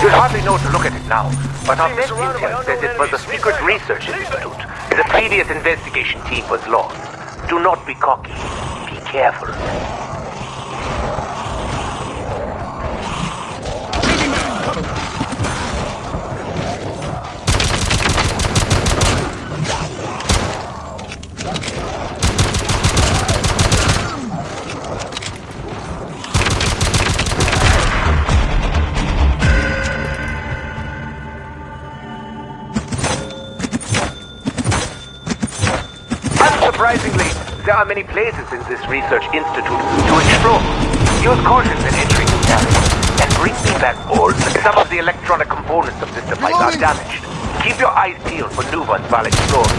You'll hardly know to look at it now, but our best intel says it was a secret research institute. The previous investigation team was lost. Do not be cocky. Be careful. Are many places in this research institute to explore. Use caution when entering the area, and bring me back all some of the electronic components of this device are damaged. Keep your eyes peeled for new ones while exploring.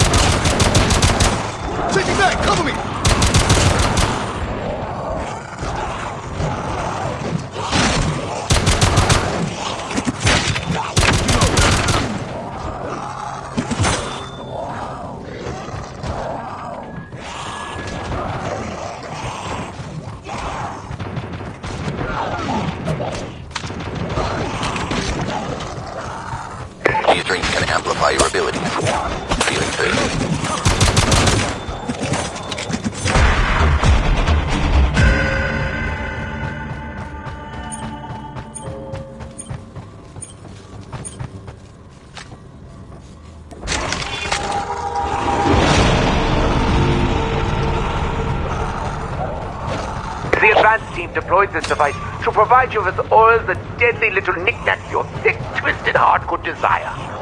Taking back! Cover me! Amplify your. Feeling? The advanced team deployed this device to provide you with all the deadly little knickknacks your thick, twisted heart could desire.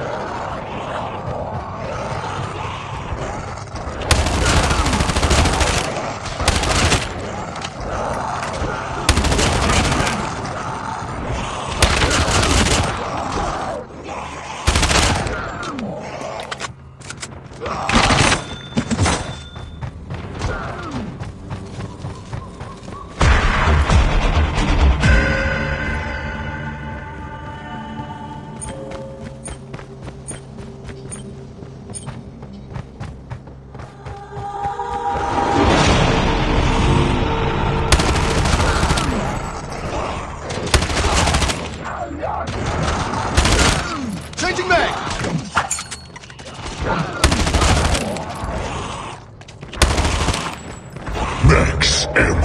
Ammo.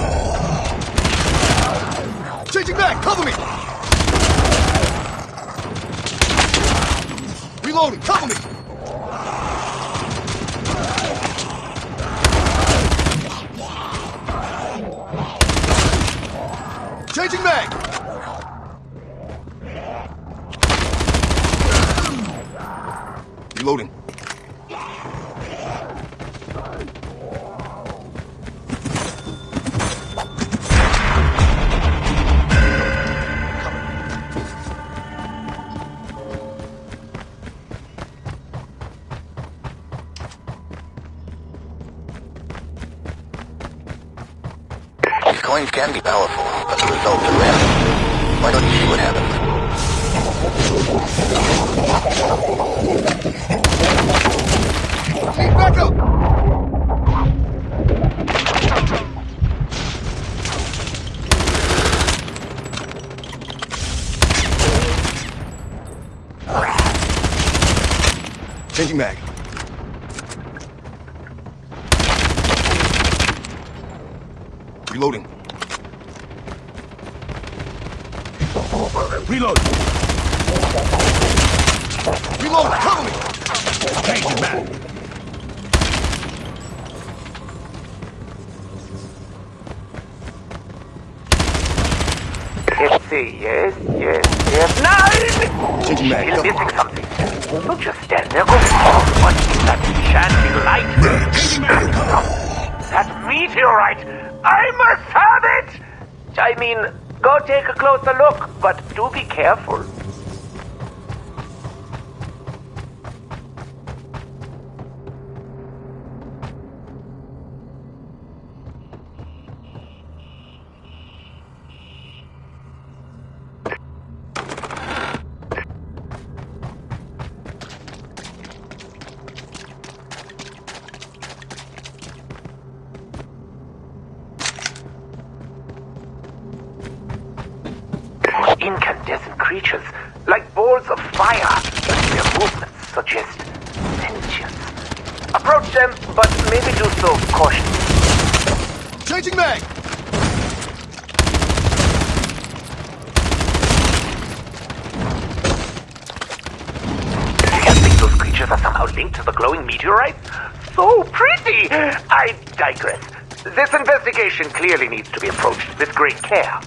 Changing mag! Cover me! Reloading! Cover me! Changing mag! Reloading. Can be powerful, but the results are random. Why don't you see what happens? Need backup! Changing mag. Reloading. Reload. Reload! Cover me! Changing back. Let's yes, yes, yes. Nine! Changing mag. You're missing something. Don't just stand there. Go. What is that enchanting light? That meteorite! I must have it! I mean, go take a closer look, but do be careful. To the glowing meteorite? So pretty! I digress. This investigation clearly needs to be approached with great care.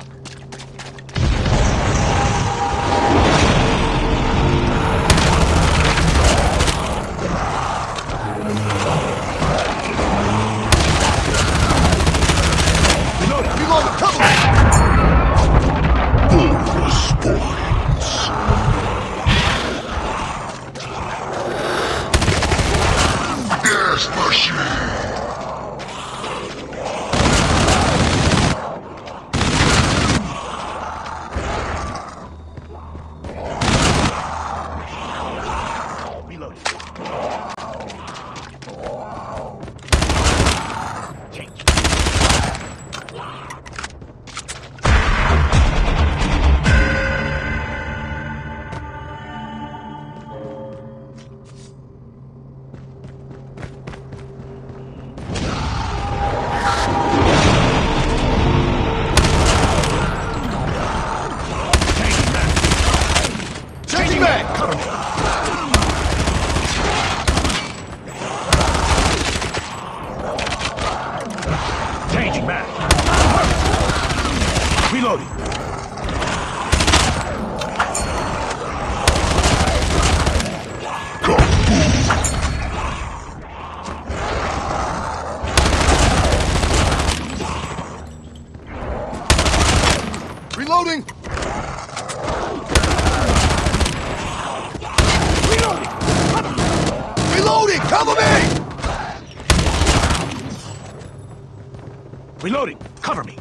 Reload. Reloading! Reloading! Cover me! Reloading. Cover me.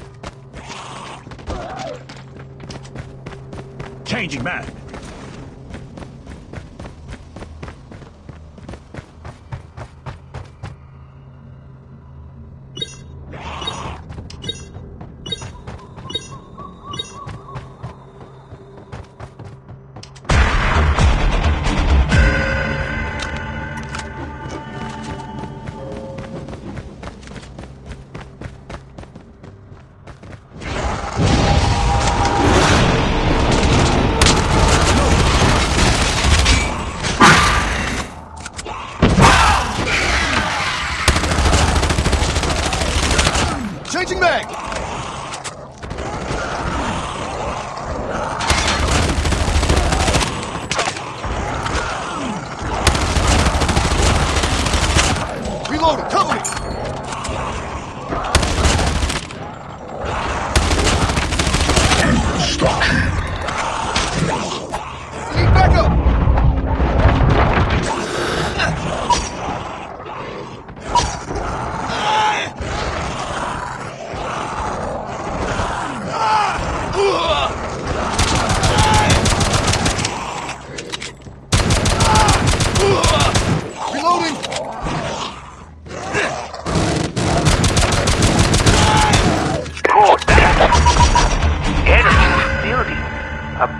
Changing mag. Changing mag!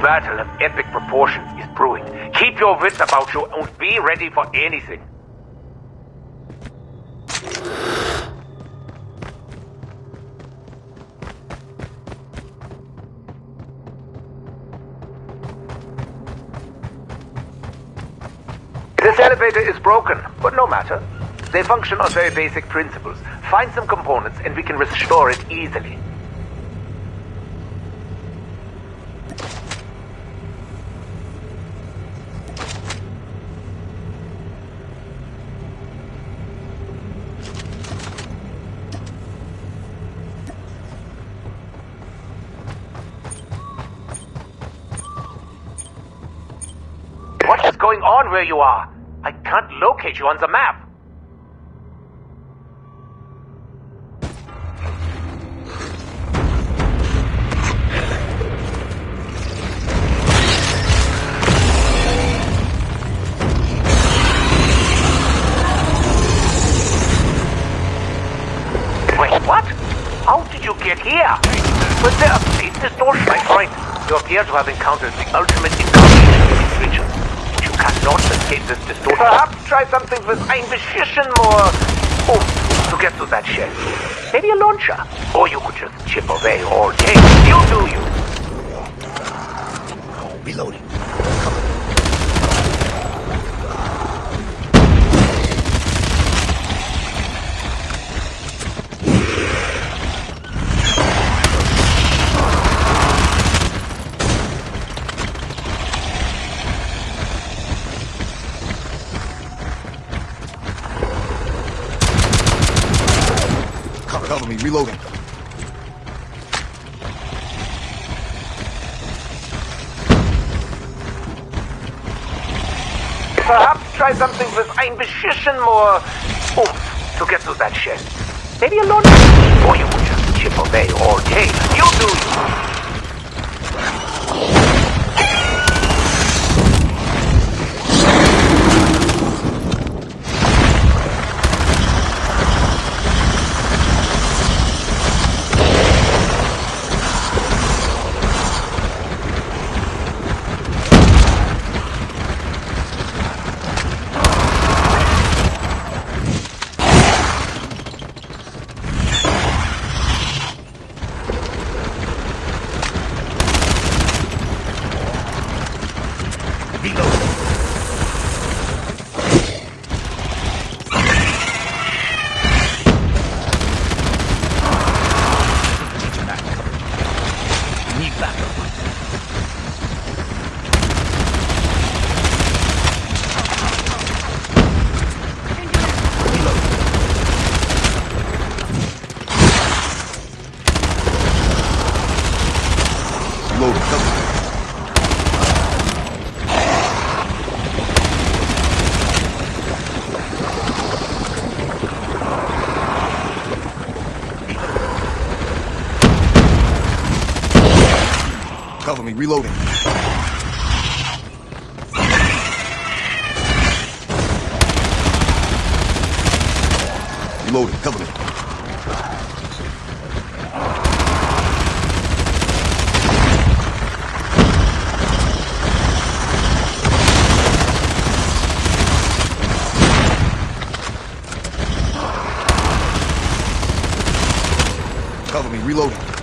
Battle of epic proportions is brewing. Keep your wits about you and be ready for anything. This elevator is broken, but no matter. They function on very basic principles. Find some components and we can restore it easily. What is going on where you are? I can't locate you on the map. Wait, what? How did you get here? Was there a phase distortion? My friend, you appear to have encountered the ultimate not escape this distortion. Perhaps try something with ein bisschen more oomph to get to that shell. Maybe a launcher. Or you could just chip away all day. You do you. Reloading. Reloading. Perhaps try something with ein bisschen more oomph to get to that shell. Maybe a launcher. Or you could just chip away all day. You do you. Need backup. Reloading. Cover me. Cover me, reloading. Reloading, cover me. Cover me, reloading.